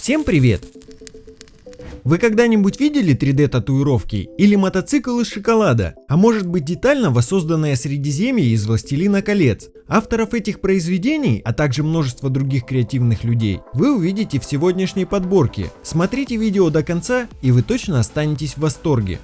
Всем привет! Вы когда-нибудь видели 3D татуировки или мотоцикл из шоколада? А может быть детально воссозданное Средиземье из Властелина колец? Авторов этих произведений, а также множество других креативных людей, вы увидите в сегодняшней подборке. Смотрите видео до конца и вы точно останетесь в восторге.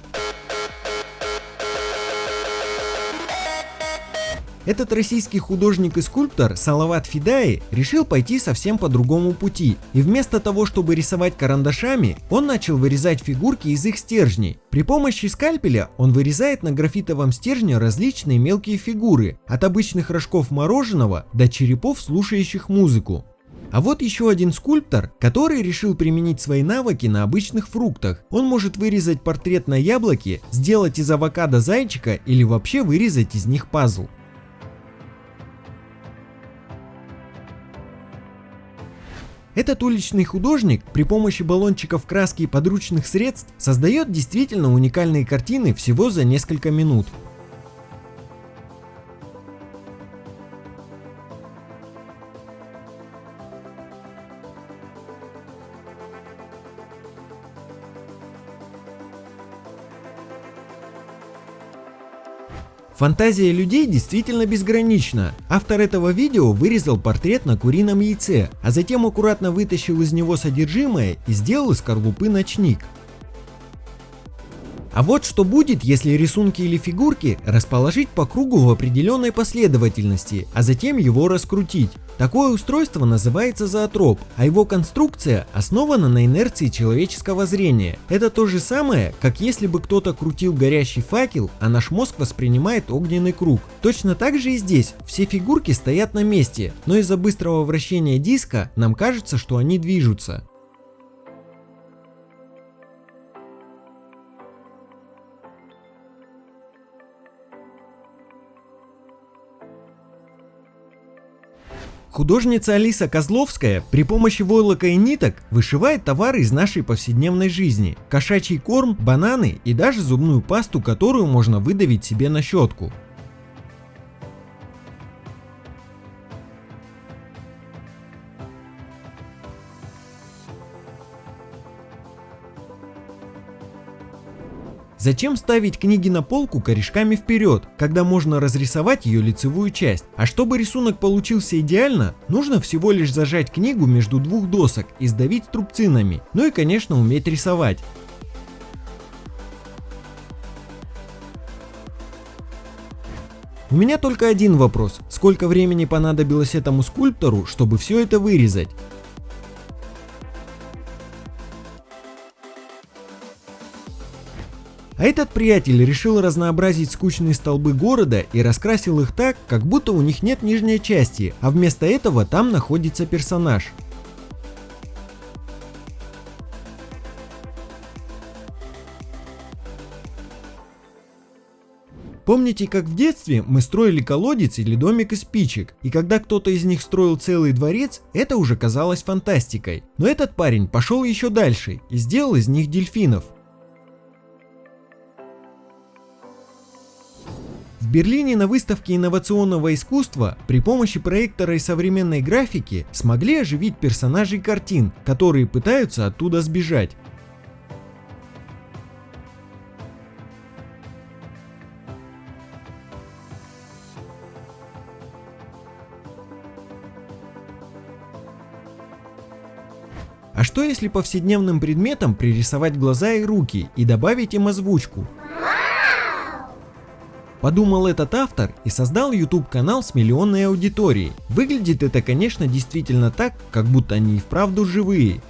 Этот российский художник и скульптор Салават Фидаи решил пойти совсем по другому пути. И вместо того, чтобы рисовать карандашами, он начал вырезать фигурки из их стержней. При помощи скальпеля он вырезает на графитовом стержне различные мелкие фигуры, от обычных рожков мороженого до черепов, слушающих музыку. А вот еще один скульптор, который решил применить свои навыки на обычных фруктах. Он может вырезать портрет на яблоке, сделать из авокадо зайчика или вообще вырезать из них пазл. Этот уличный художник при помощи баллончиков краски и подручных средств создает действительно уникальные картины всего за несколько минут. Фантазия людей действительно безгранична. Автор этого видео вырезал портрет на курином яйце, а затем аккуратно вытащил из него содержимое и сделал из скорлупы ночник. А вот что будет, если рисунки или фигурки расположить по кругу в определенной последовательности, а затем его раскрутить. Такое устройство называется зоотроп, а его конструкция основана на инерции человеческого зрения. Это то же самое, как если бы кто-то крутил горящий факел, а наш мозг воспринимает огненный круг. Точно так же и здесь, все фигурки стоят на месте, но из-за быстрого вращения диска нам кажется, что они движутся. Художница Алиса Козловская при помощи войлока и ниток вышивает товары из нашей повседневной жизни. Кошачий корм, бананы и даже зубную пасту, которую можно выдавить себе на щетку. Зачем ставить книги на полку корешками вперед, когда можно разрисовать ее лицевую часть? А чтобы рисунок получился идеально, нужно всего лишь зажать книгу между двух досок и сдавить струбцинами, ну и конечно уметь рисовать. У меня только один вопрос. Сколько времени понадобилось этому скульптору, чтобы все это вырезать? А этот приятель решил разнообразить скучные столбы города и раскрасил их так, как будто у них нет нижней части, а вместо этого там находится персонаж. Помните, как в детстве мы строили колодец или домик из спичек, и когда кто-то из них строил целый дворец, это уже казалось фантастикой. Но этот парень пошел еще дальше и сделал из них дельфинов. В Берлине на выставке инновационного искусства при помощи проектора и современной графики смогли оживить персонажей картин, которые пытаются оттуда сбежать. А что если повседневным предметам пририсовать глаза и руки и добавить им озвучку? Подумал этот автор и создал YouTube канал с миллионной аудиторией. Выглядит это конечно действительно так, как будто они и вправду живые.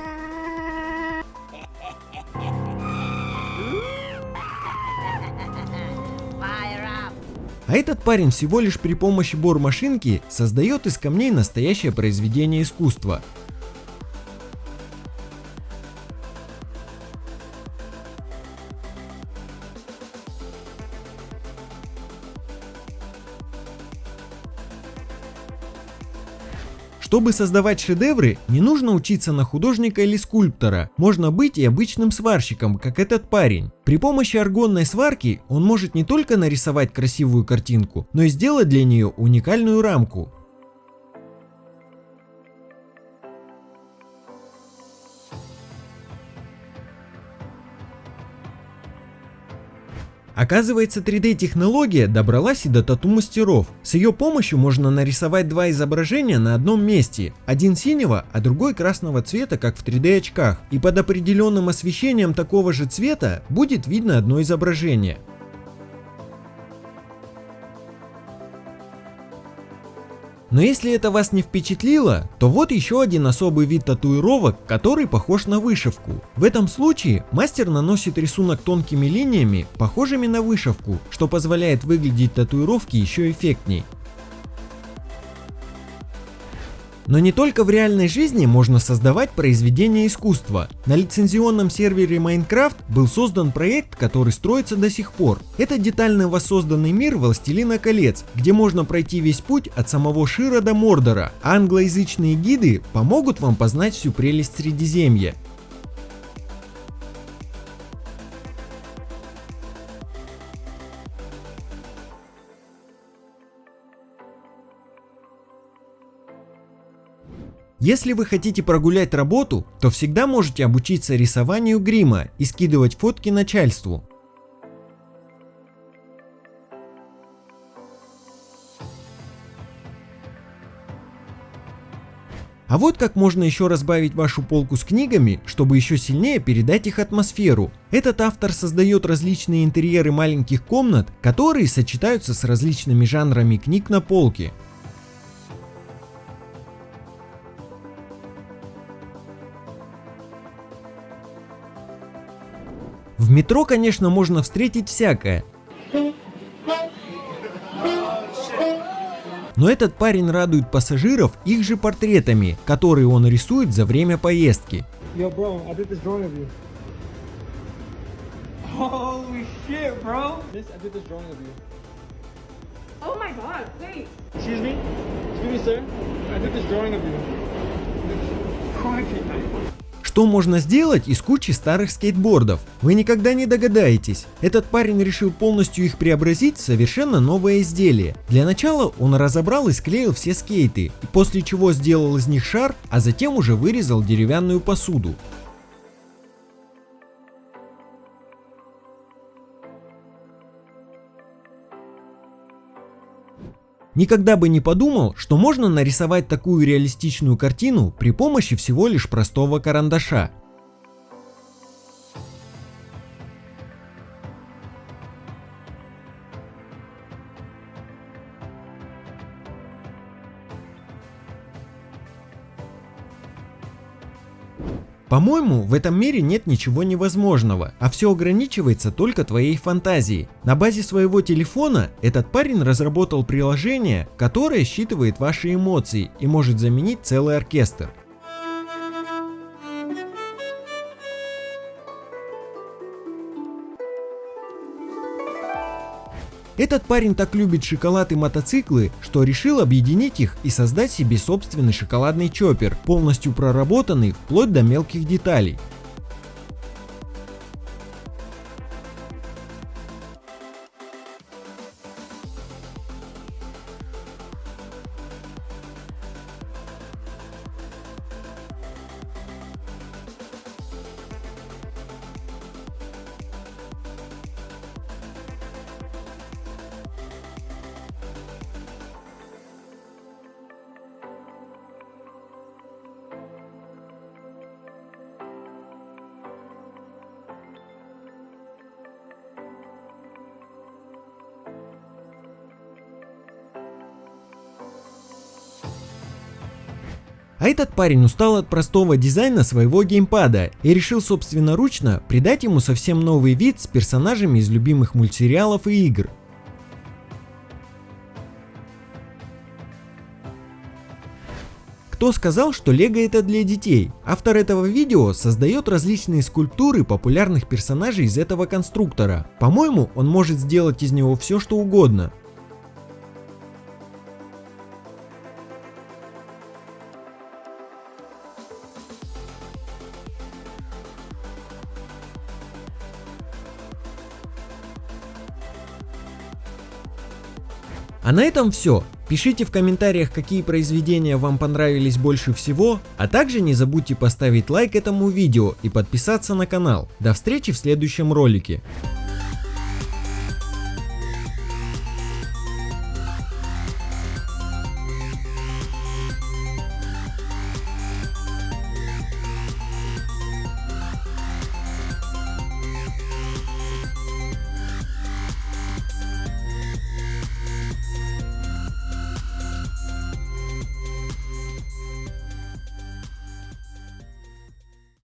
А этот парень всего лишь при помощи бор-машинки создает из камней настоящее произведение искусства. Чтобы создавать шедевры, не нужно учиться на художника или скульптора, можно быть и обычным сварщиком, как этот парень. При помощи аргонной сварки он может не только нарисовать красивую картинку, но и сделать для нее уникальную рамку. Оказывается, 3D-технология добралась и до тату-мастеров. С ее помощью можно нарисовать два изображения на одном месте. Один синего, а другой красного цвета, как в 3D-очках. И под определенным освещением такого же цвета будет видно одно изображение. Но если это вас не впечатлило, то вот еще один особый вид татуировок, который похож на вышивку. В этом случае мастер наносит рисунок тонкими линиями, похожими на вышивку, что позволяет выглядеть татуировки еще эффектней. Но не только в реальной жизни можно создавать произведения искусства. На лицензионном сервере Minecraft был создан проект, который строится до сих пор. Это детально воссозданный мир Властелина колец, где можно пройти весь путь от самого Шира до Мордора, англоязычные гиды помогут вам познать всю прелесть Средиземья. Если вы хотите прогулять работу, то всегда можете обучиться рисованию грима и скидывать фотки начальству. А вот как можно еще разбавить вашу полку с книгами, чтобы еще сильнее передать их атмосферу. Этот автор создает различные интерьеры маленьких комнат, которые сочетаются с различными жанрами книг на полке. В метро, конечно, можно встретить всякое. Но этот парень радует пассажиров их же портретами, которые он рисует за время поездки. Yo, bro, I did this drawing of you. Holy shit, bro! This, I did this drawing of you. Oh my god, wait. Excuse me? Excuse me, sir? I did this drawing of you. Что можно сделать из кучи старых скейтбордов? Вы никогда не догадаетесь. Этот парень решил полностью их преобразить в совершенно новое изделие. Для начала он разобрал и склеил все скейты, после чего сделал из них шар, а затем уже вырезал деревянную посуду. Никогда бы не подумал, что можно нарисовать такую реалистичную картину при помощи всего лишь простого карандаша. По-моему, в этом мире нет ничего невозможного, а все ограничивается только твоей фантазией. На базе своего телефона этот парень разработал приложение, которое считывает ваши эмоции и может заменить целый оркестр. Этот парень так любит шоколад и мотоциклы, что решил объединить их и создать себе собственный шоколадный чоппер, полностью проработанный вплоть до мелких деталей. А этот парень устал от простого дизайна своего геймпада и решил собственноручно придать ему совсем новый вид с персонажами из любимых мультсериалов и игр. Кто сказал, что лего это для детей? Автор этого видео создает различные скульптуры популярных персонажей из этого конструктора. По-моему, он может сделать из него все что угодно. А на этом все. Пишите в комментариях, какие произведения вам понравились больше всего, а также не забудьте поставить лайк этому видео и подписаться на канал. До встречи в следующем ролике.